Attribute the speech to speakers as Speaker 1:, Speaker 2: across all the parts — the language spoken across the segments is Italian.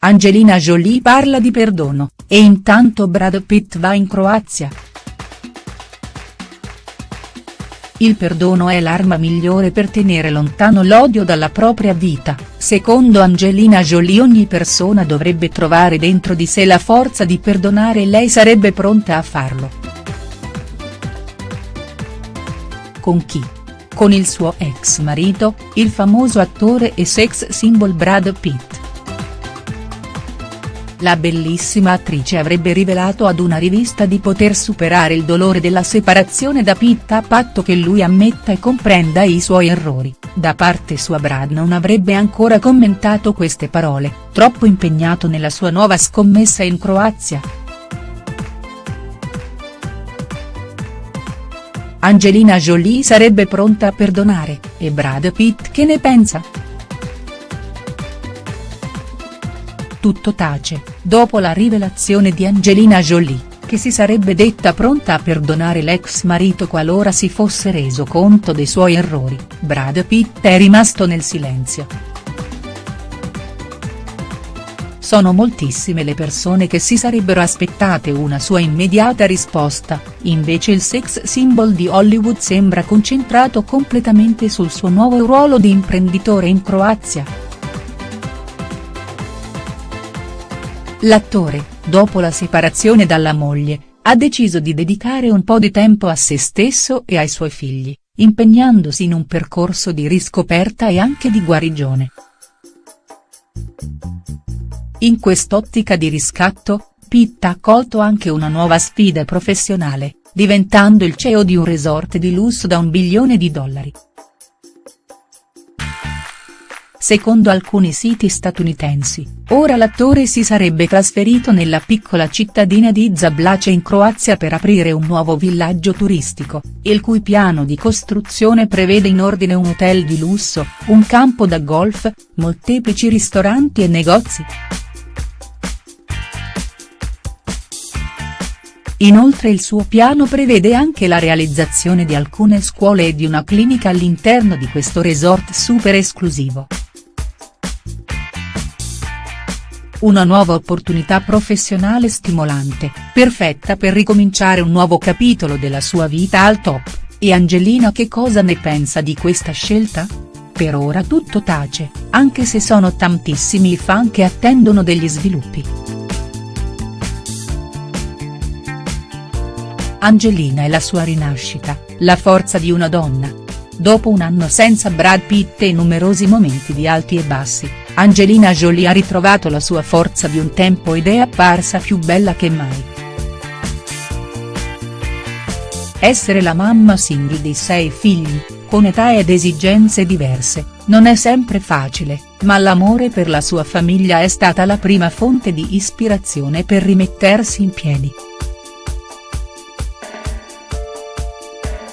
Speaker 1: Angelina Jolie parla di perdono, e intanto Brad Pitt va in Croazia. Il perdono è l'arma migliore per tenere lontano l'odio dalla propria vita, secondo Angelina Jolie ogni persona dovrebbe trovare dentro di sé la forza di perdonare e lei sarebbe pronta a farlo. Con chi? Con il suo ex marito, il famoso attore e sex symbol Brad Pitt. La bellissima attrice avrebbe rivelato ad una rivista di poter superare il dolore della separazione da Pitt a patto che lui ammetta e comprenda i suoi errori, da parte sua Brad non avrebbe ancora commentato queste parole, troppo impegnato nella sua nuova scommessa in Croazia. Angelina Jolie sarebbe pronta a perdonare, e Brad Pitt che ne pensa?. Tutto tace, dopo la rivelazione di Angelina Jolie, che si sarebbe detta pronta a perdonare l'ex marito qualora si fosse reso conto dei suoi errori, Brad Pitt è rimasto nel silenzio. Sono moltissime le persone che si sarebbero aspettate una sua immediata risposta, invece il sex symbol di Hollywood sembra concentrato completamente sul suo nuovo ruolo di imprenditore in Croazia. L'attore, dopo la separazione dalla moglie, ha deciso di dedicare un po' di tempo a se stesso e ai suoi figli, impegnandosi in un percorso di riscoperta e anche di guarigione. In quest'ottica di riscatto, Pitt ha accolto anche una nuova sfida professionale, diventando il CEO di un resort di lusso da un bilione di dollari. Secondo alcuni siti statunitensi, ora l'attore si sarebbe trasferito nella piccola cittadina di Zablace in Croazia per aprire un nuovo villaggio turistico, il cui piano di costruzione prevede in ordine un hotel di lusso, un campo da golf, molteplici ristoranti e negozi. Inoltre il suo piano prevede anche la realizzazione di alcune scuole e di una clinica all'interno di questo resort super esclusivo. Una nuova opportunità professionale stimolante, perfetta per ricominciare un nuovo capitolo della sua vita al top, e Angelina che cosa ne pensa di questa scelta?. Per ora tutto tace, anche se sono tantissimi i fan che attendono degli sviluppi. Angelina e la sua rinascita, la forza di una donna. Dopo un anno senza Brad Pitt e numerosi momenti di alti e bassi, Angelina Jolie ha ritrovato la sua forza di un tempo ed è apparsa più bella che mai. Essere la mamma single di sei figli, con età ed esigenze diverse, non è sempre facile, ma l'amore per la sua famiglia è stata la prima fonte di ispirazione per rimettersi in piedi.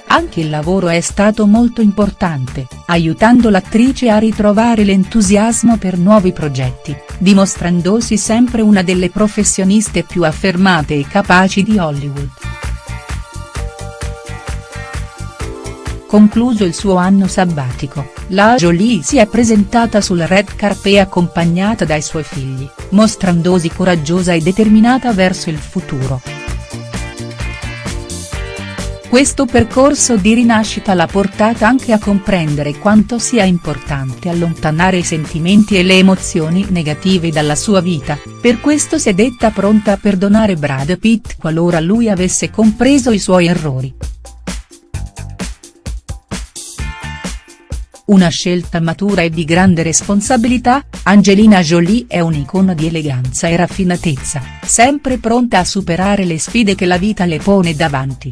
Speaker 1: Anche il lavoro è stato molto importante, aiutando l'attrice a ritrovare l'entusiasmo per nuovi progetti, dimostrandosi sempre una delle professioniste più affermate e capaci di Hollywood. Concluso il suo anno sabbatico, la Jolie si è presentata sul red carpet accompagnata dai suoi figli, mostrandosi coraggiosa e determinata verso il futuro. Questo percorso di rinascita l'ha portata anche a comprendere quanto sia importante allontanare i sentimenti e le emozioni negative dalla sua vita, per questo si è detta pronta a perdonare Brad Pitt qualora lui avesse compreso i suoi errori. Una scelta matura e di grande responsabilità, Angelina Jolie è un'icona di eleganza e raffinatezza, sempre pronta a superare le sfide che la vita le pone davanti.